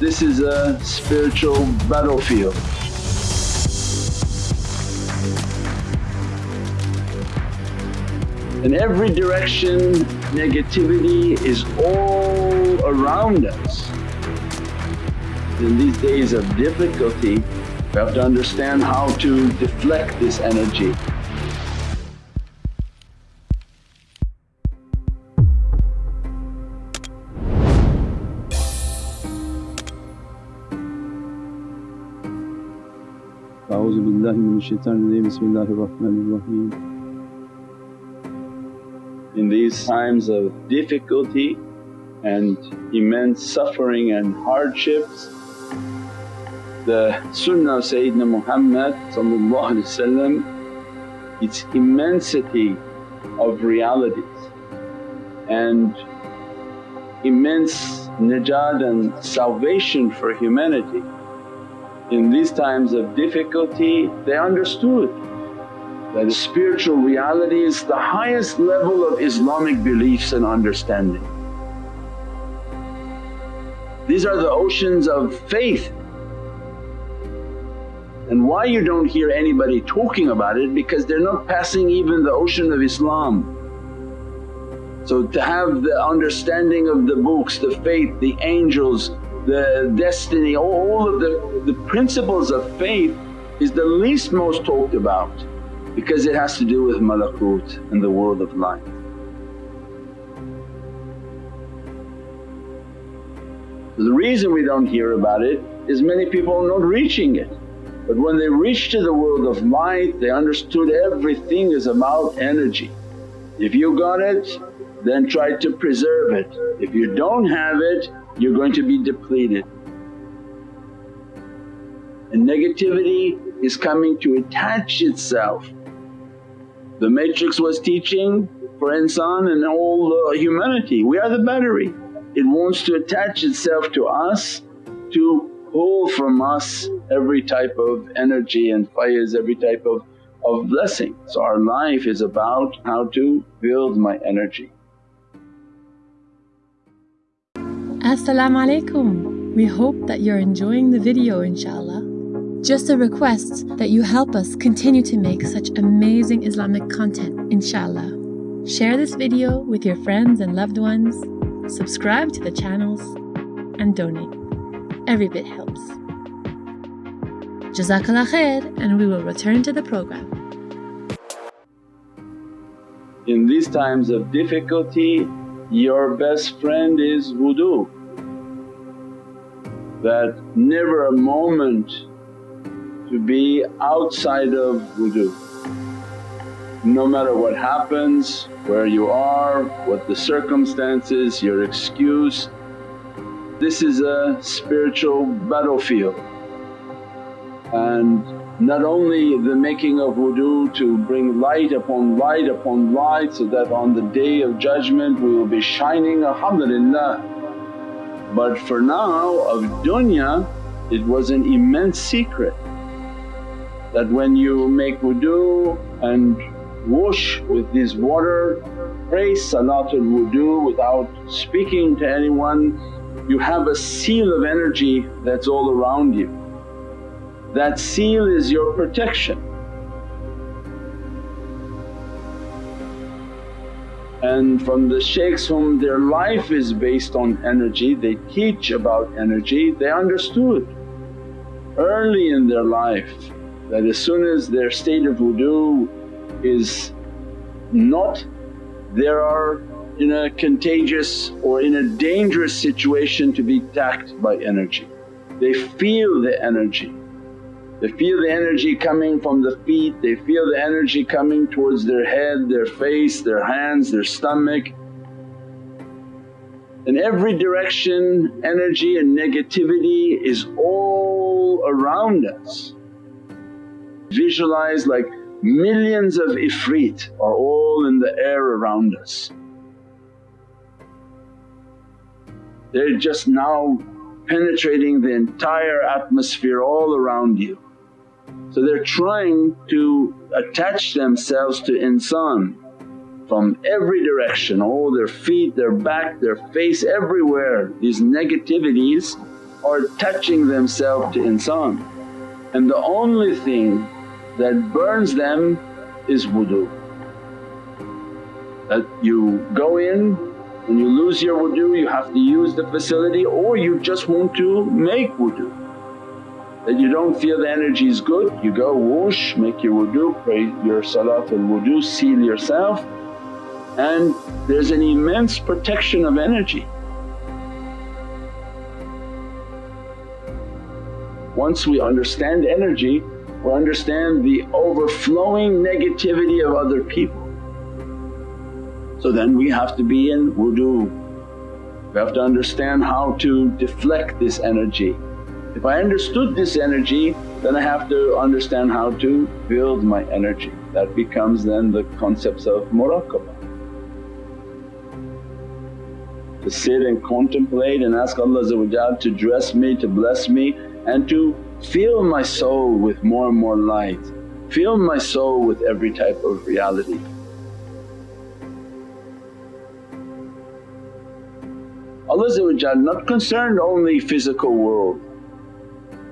This is a spiritual battlefield. In every direction negativity is all around us. In these days of difficulty we have to understand how to deflect this energy. Euzu billahi In these times of difficulty and immense suffering and hardships, the sunnah of Sayyidina Muhammad its immensity of realities and immense najat and salvation for humanity in these times of difficulty they understood that spiritual reality is the highest level of Islamic beliefs and understanding. These are the oceans of faith and why you don't hear anybody talking about it because they're not passing even the ocean of Islam. So to have the understanding of the books, the faith, the angels, the destiny, all of the, the principles of faith is the least most talked about because it has to do with malakut and the world of light. The reason we don't hear about it is many people are not reaching it. But when they reach to the world of light they understood everything is about energy. If you got it then try to preserve it, if you don't have it you're going to be depleted. And negativity is coming to attach itself. The matrix was teaching for insan and all uh, humanity, we are the battery. It wants to attach itself to us to pull from us every type of energy and faiz, every type of, of blessing. So our life is about how to build my energy. As-salamu alaykum. We hope that you're enjoying the video inshaAllah. Just a request that you help us continue to make such amazing Islamic content inshaAllah. Share this video with your friends and loved ones, subscribe to the channels and donate. Every bit helps. Jazakallah khair and we will return to the program. In these times of difficulty your best friend is wudu. That never a moment to be outside of wudu. No matter what happens, where you are, what the circumstances, your excuse, this is a spiritual battlefield and not only the making of wudu to bring light upon light upon light so that on the day of judgment we will be shining alhamdulillah. But for now of dunya it was an immense secret that when you make wudu and wash with this water, pray salatul wudu without speaking to anyone you have a seal of energy that's all around you. That seal is your protection. And from the shaykhs whom their life is based on energy, they teach about energy, they understood early in their life that as soon as their state of wudu is not, there are in a contagious or in a dangerous situation to be attacked by energy. They feel the energy, they feel the energy coming from the feet, they feel the energy coming towards their head, their face, their hands, their stomach. In every direction energy and negativity is all around us. Visualize like millions of ifrit are all in the air around us. They're just now penetrating the entire atmosphere all around you. So they're trying to attach themselves to insan from every direction, all their feet, their back, their face, everywhere. These negativities are attaching themselves to insan and the only thing that burns them is wudu. That you go in, when you lose your wudu you have to use the facility or you just want to make wudu. That you don't feel the energy is good, you go whoosh, make your wudu, pray your salatul wudu, seal yourself and there's an immense protection of energy. Once we understand energy, we understand the overflowing negativity of other people. So then we have to be in wudu. We have to understand how to deflect this energy. If I understood this energy then I have to understand how to build my energy. That becomes then the concepts of muraqabah. To sit and contemplate and ask Allah to dress me, to bless me and to fill my soul with more and more light, fill my soul with every type of reality. Allah not concerned only physical world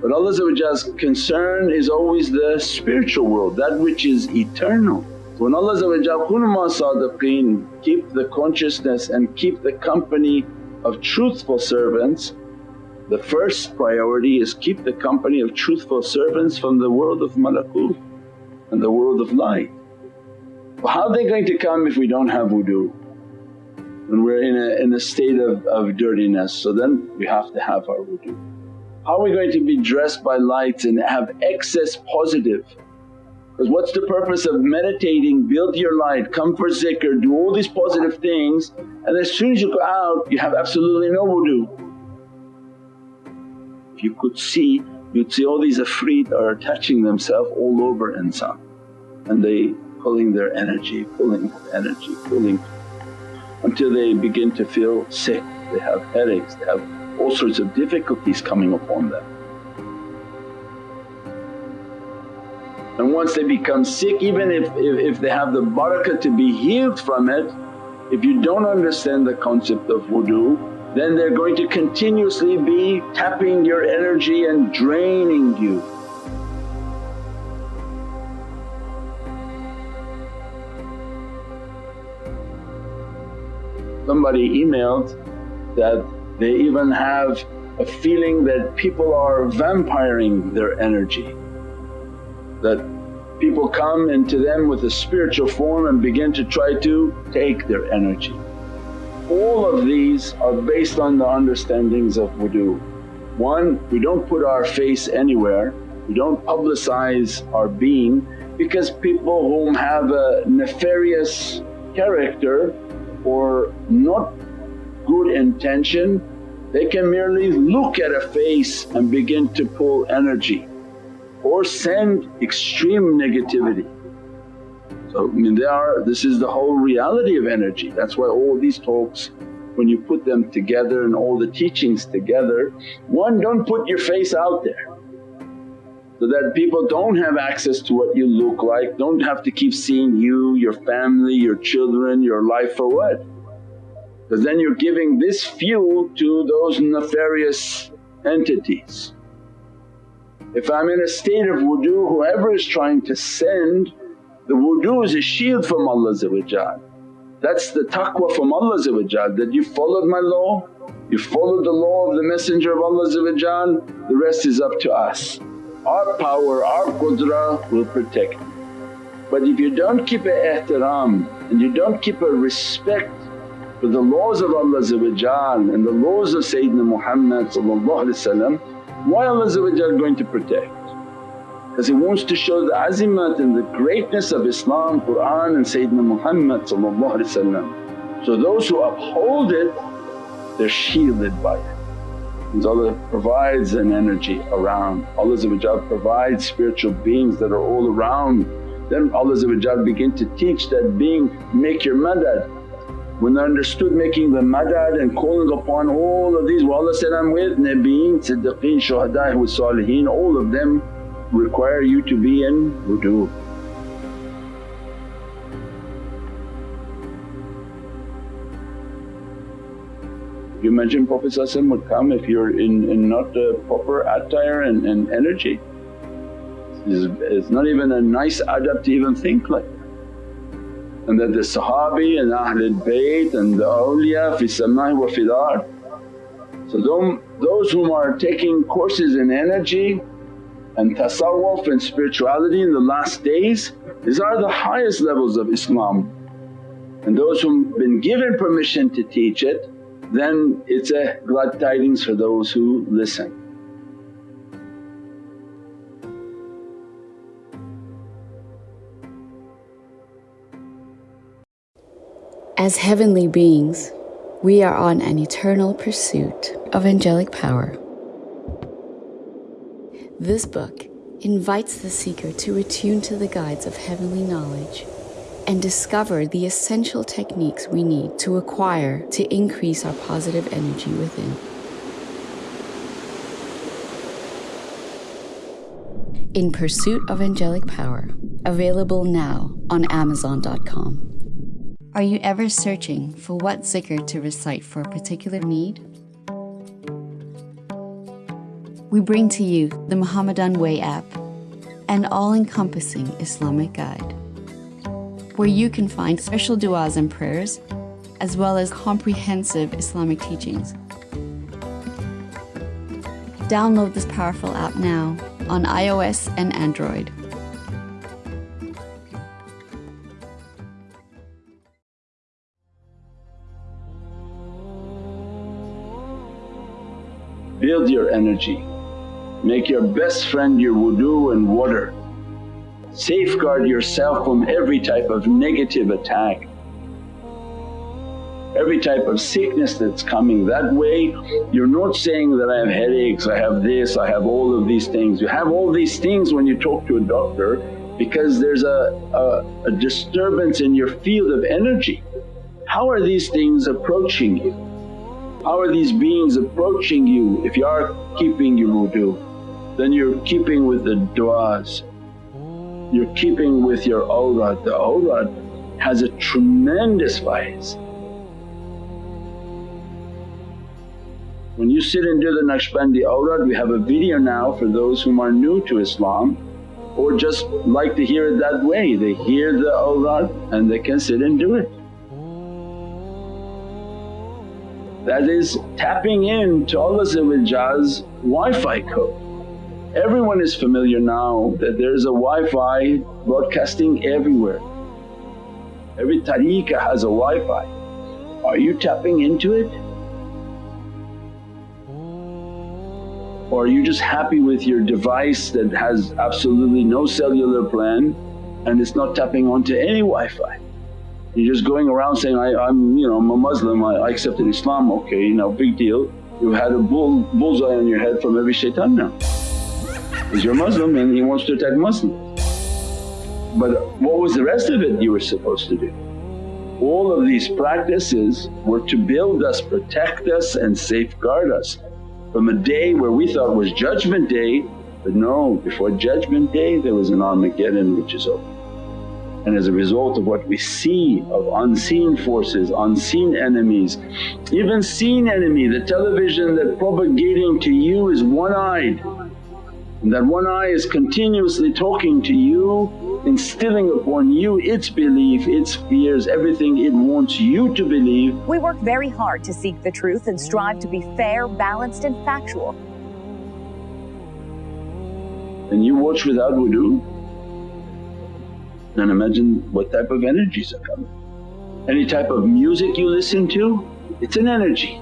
but Allah's concern is always the spiritual world, that which is eternal. When Allah Kunuma sadiqeen, keep the consciousness and keep the company of truthful servants the first priority is keep the company of truthful servants from the world of malakut and the world of light. Well, how are they going to come if we don't have wudu? When we're in a, in a state of, of dirtiness so then we have to have our wudu. How are we going to be dressed by lights and have excess positive? Because what's the purpose of meditating, build your light, come for zikr, do all these positive things and as soon as you go out you have absolutely no wudu. If you could see you'd see all these afreet are attaching themselves all over insan and they pulling their energy, pulling energy, pulling until they begin to feel sick, they have headaches, they have all sorts of difficulties coming upon them. And once they become sick even if, if, if they have the barakah to be healed from it, if you don't understand the concept of wudu then they're going to continuously be tapping your energy and draining you. Somebody emailed that they even have a feeling that people are vampiring their energy, that people come into them with a spiritual form and begin to try to take their energy. All of these are based on the understandings of wudu. One, we don't put our face anywhere, we don't publicize our being because people whom have a nefarious character or not good intention they can merely look at a face and begin to pull energy or send extreme negativity. So I mean they are, this is the whole reality of energy. That's why all these talks when you put them together and all the teachings together, one don't put your face out there so that people don't have access to what you look like, don't have to keep seeing you, your family, your children, your life for what? Because then you're giving this fuel to those nefarious entities. If I'm in a state of wudu, whoever is trying to send the wudu is a shield from Allah That's the taqwa from Allah that you followed my law, you followed the law of the Messenger of Allah the rest is up to us. Our power, our qudra will protect. But if you don't keep a ihtiram and you don't keep a respect for the laws of Allah and the laws of Sayyidina Muhammad why Allah going to protect? because He wants to show the azimat and the greatness of Islam, Qur'an and Sayyidina Muhammad So those who uphold it they're shielded by it. And Allah provides an energy around, Allah provides spiritual beings that are all around. Then Allah begin to teach that being, make your madad. When they understood making the madad and calling upon all of these, well Allah said, I'm with Nabiyeen, Siddiqeen, Shuhada with Saliheen, all of them require you to be in wudu. you imagine Prophet would come if you're in, in not proper attire and, and energy? It's, it's not even a nice adab to even think like. And that the Sahabi and Ahlul Bayt and the awliya fi samai wa fil ard. So those whom are taking courses in energy and tasawwuf and spirituality in the last days, these are the highest levels of Islam. And those who've been given permission to teach it, then it's a glad tidings for those who listen. As heavenly beings, we are on an eternal pursuit of angelic power. This book invites the seeker to attune to the guides of heavenly knowledge and discover the essential techniques we need to acquire to increase our positive energy within. In Pursuit of Angelic Power, available now on Amazon.com. Are you ever searching for what zikr to recite for a particular need? We bring to you the Muhammadan Way app, an all encompassing Islamic guide where you can find special du'as and prayers, as well as comprehensive Islamic teachings. Download this powerful app now on iOS and Android. Build your energy. Make your best friend your wudu and water. Safeguard yourself from every type of negative attack, every type of sickness that's coming. That way you're not saying that I have headaches, I have this, I have all of these things. You have all these things when you talk to a doctor because there's a, a, a disturbance in your field of energy. How are these things approaching you? How are these beings approaching you if you are keeping your wudu? Then you're keeping with the du'as you're keeping with your awrad. The awrad has a tremendous vice. When you sit and do the Naqshbandi awrad, we have a video now for those whom are new to Islam or just like to hear it that way. They hear the awrad and they can sit and do it. That is tapping in to Allah's Wi-Fi code. Everyone is familiar now that there is a Wi-Fi broadcasting everywhere. Every tariqah has a Wi-Fi. Are you tapping into it? Or are you just happy with your device that has absolutely no cellular plan and it's not tapping onto any Wi-Fi? You're just going around saying, I, am you know I'm a Muslim, I, I accepted Islam, okay now big deal. You've had a bull, bullseye on your head from every shaitan now because you're Muslim and he wants to attack Muslims. But what was the rest of it you were supposed to do? All of these practices were to build us, protect us and safeguard us from a day where we thought was judgment day but no, before judgment day there was an Armageddon which is over. And as a result of what we see of unseen forces, unseen enemies, even seen enemy, the television that propagating to you is one-eyed and that one eye is continuously talking to you, instilling upon you its belief, its fears, everything it wants you to believe. We work very hard to seek the truth and strive to be fair, balanced and factual. And you watch without wudu, then imagine what type of energies are coming. Any type of music you listen to, it's an energy.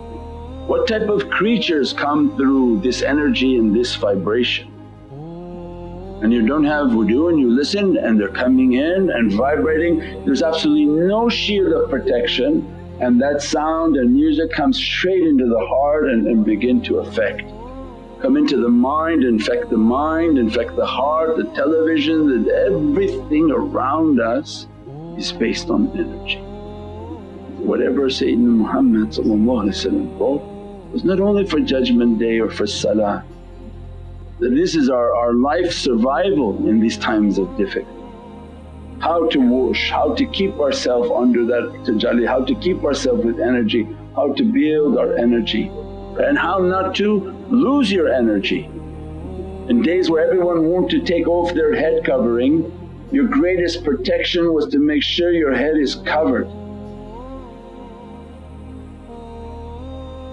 What type of creatures come through this energy and this vibration? and you don't have wudu and you listen and they're coming in and vibrating, there's absolutely no shield of protection and that sound and music comes straight into the heart and, and begin to affect. Come into the mind, infect the mind, infect the heart, the television, that everything around us is based on energy. Whatever Sayyidina Muhammad brought was not only for judgment day or for salah this is our, our life survival in these times of difficulty. How to wash, how to keep ourselves under that tajalli, how to keep ourselves with energy. how to build our energy and how not to lose your energy. In days where everyone wanted to take off their head covering, your greatest protection was to make sure your head is covered.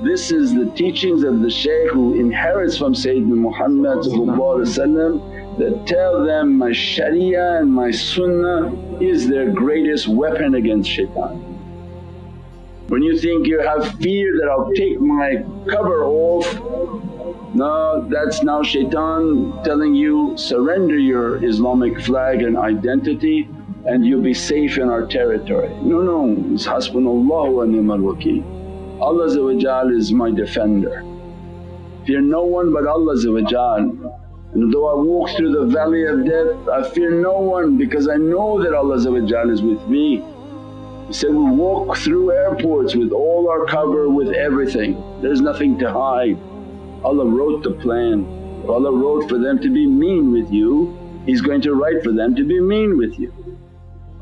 This is the teachings of the shaykh who inherits from Sayyidina Muhammad that tell them, my sharia and my sunnah is their greatest weapon against shaitan. When you think you have fear that I'll take my cover off, no that's now shaitan telling you surrender your Islamic flag and identity and you'll be safe in our territory. No, no, it's hasbunallahu wa ni'mal wakeel. Allah is my defender. Fear no one but Allah and though I walk through the valley of death I fear no one because I know that Allah is with me. He said, we walk through airports with all our cover, with everything, there's nothing to hide. Allah wrote the plan. If Allah wrote for them to be mean with you, He's going to write for them to be mean with you.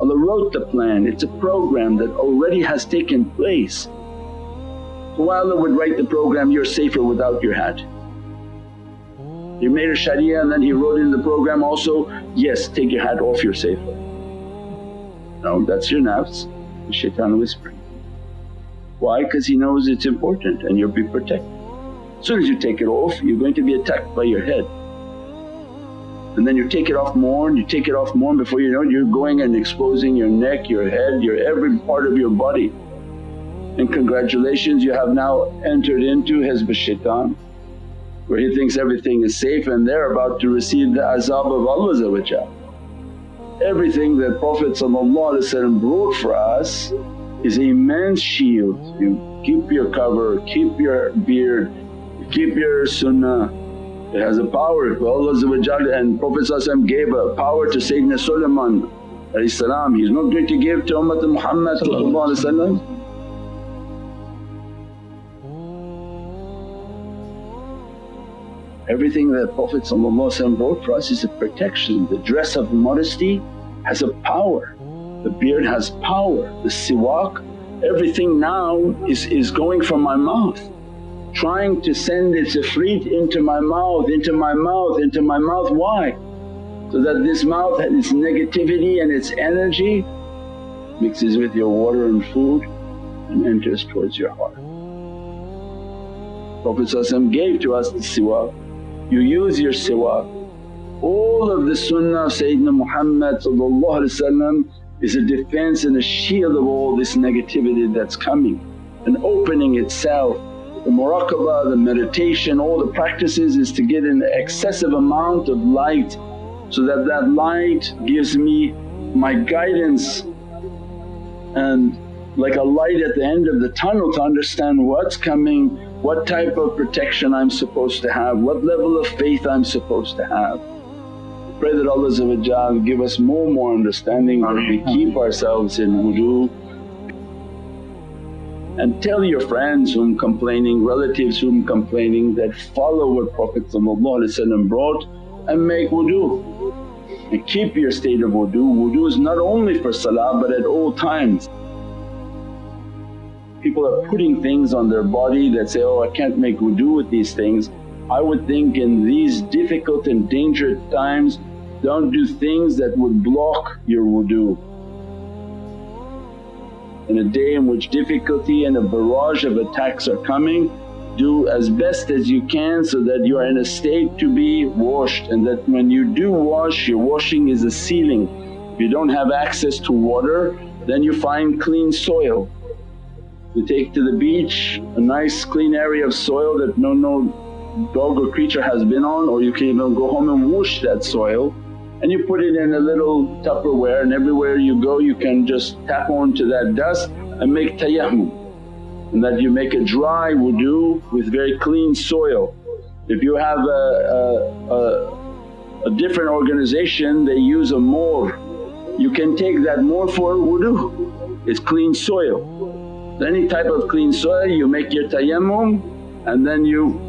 Allah wrote the plan, it's a program that already has taken place. So why Allah would write the program, you're safer without your hat. He made a sharia and then He wrote in the program also, yes take your hat off you're safer. No that's your nafs, the shaitan whispering. Why? Because he knows it's important and you'll be protected. As soon as you take it off you're going to be attacked by your head. And then you take it off more and you take it off more and before you know it you're going and exposing your neck, your head, your every part of your body. And congratulations you have now entered into Hizb shaitan where he thinks everything is safe and they're about to receive the azab of Allah Everything that Prophet brought for us is a immense shield. You keep your cover, keep your beard, keep your sunnah. It has a power Allah and Prophet gave a power to Sayyidina Sulaiman He's not going to give to Ummah Muhammad Everything that Prophet brought for us is a protection. The dress of modesty has a power, the beard has power, the siwak, everything now is, is going from my mouth trying to send its ifrit into my mouth, into my mouth, into my mouth. Why? So that this mouth and its negativity and its energy mixes with your water and food and enters towards your heart. Prophet gave to us the siwak, you use your siwak. All of the sunnah of Sayyidina Muhammad is a defense and a shield of all this negativity that's coming and opening itself the muraqabah, the meditation, all the practices is to get an excessive amount of light so that that light gives me my guidance and like a light at the end of the tunnel to understand what's coming, what type of protection I'm supposed to have, what level of faith I'm supposed to have. Pray that Allah give us more and more understanding that we keep ourselves in wudu and tell your friends whom complaining, relatives whom complaining that follow what Prophet brought and make wudu. And keep your state of wudu. Wudu is not only for salah but at all times. People are putting things on their body that say, oh I can't make wudu with these things. I would think in these difficult and dangerous times don't do things that would block your wudu in a day in which difficulty and a barrage of attacks are coming, do as best as you can so that you are in a state to be washed and that when you do wash your washing is a sealing. If you don't have access to water then you find clean soil. You take to the beach a nice clean area of soil that no, no dog or creature has been on or you can even go home and wash that soil and you put it in a little Tupperware and everywhere you go you can just tap onto that dust and make tayammum and that you make a dry wudu with very clean soil. If you have a, a, a, a different organization they use a mohr, you can take that mohr for wudu, it's clean soil. Any type of clean soil you make your tayammum and then you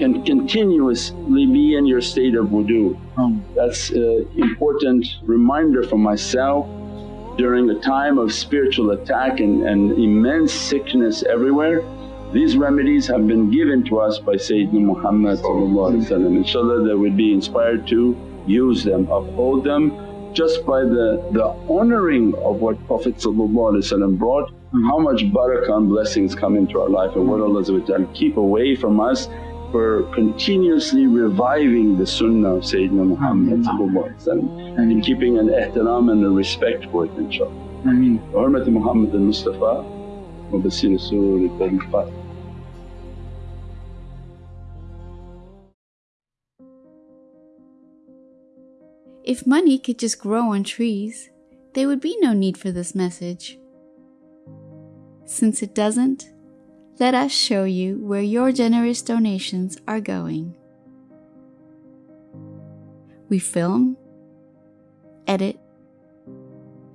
can continuously be in your state of wudu. Um, that's an important reminder for myself during a time of spiritual attack and, and immense sickness everywhere. These remedies have been given to us by Sayyidina Muhammad inshaAllah that we'll be inspired to use them, uphold them just by the, the honouring of what Prophet brought. How much barakah and blessings come into our life. And what Allah keep away from us for continuously reviving the sunnah of Sayyidina Muhammad and keeping an ihtiram and a respect for it inshaAllah. Ameen. Hurmat Muhammad al-Mustafa wa Basir Rasul al If money could just grow on trees, there would be no need for this message. Since it doesn't, let us show you where your generous donations are going. We film, edit,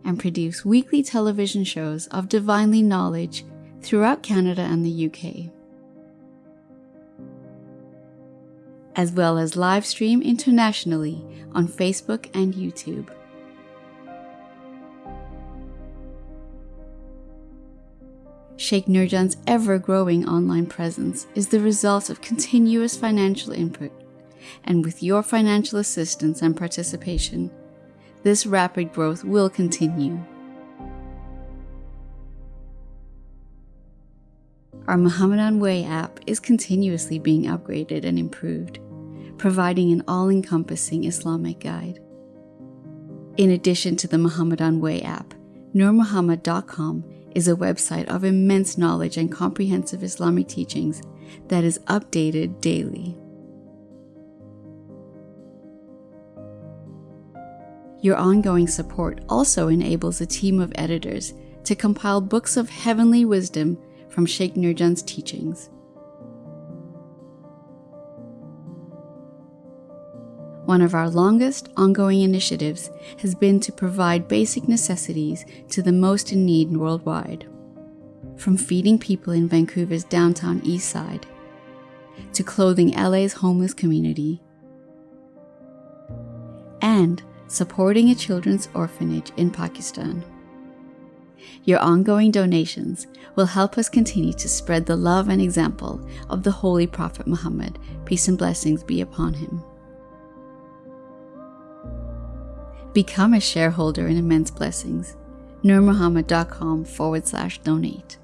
and produce weekly television shows of divinely knowledge throughout Canada and the UK, as well as live stream internationally on Facebook and YouTube. Sheikh Nurjan's ever growing online presence is the result of continuous financial input, and with your financial assistance and participation, this rapid growth will continue. Our Muhammadan Way app is continuously being upgraded and improved, providing an all encompassing Islamic guide. In addition to the Muhammadan Way app, NurMuhammad.com is a website of immense knowledge and comprehensive Islamic teachings that is updated daily. Your ongoing support also enables a team of editors to compile books of heavenly wisdom from Sheikh Nurjan's teachings. One of our longest ongoing initiatives has been to provide basic necessities to the most in need worldwide. From feeding people in Vancouver's downtown east side, to clothing LA's homeless community, and supporting a children's orphanage in Pakistan. Your ongoing donations will help us continue to spread the love and example of the Holy Prophet Muhammad, peace and blessings be upon him. Become a shareholder in Immense Blessings. NurMuhammad.com forward slash donate.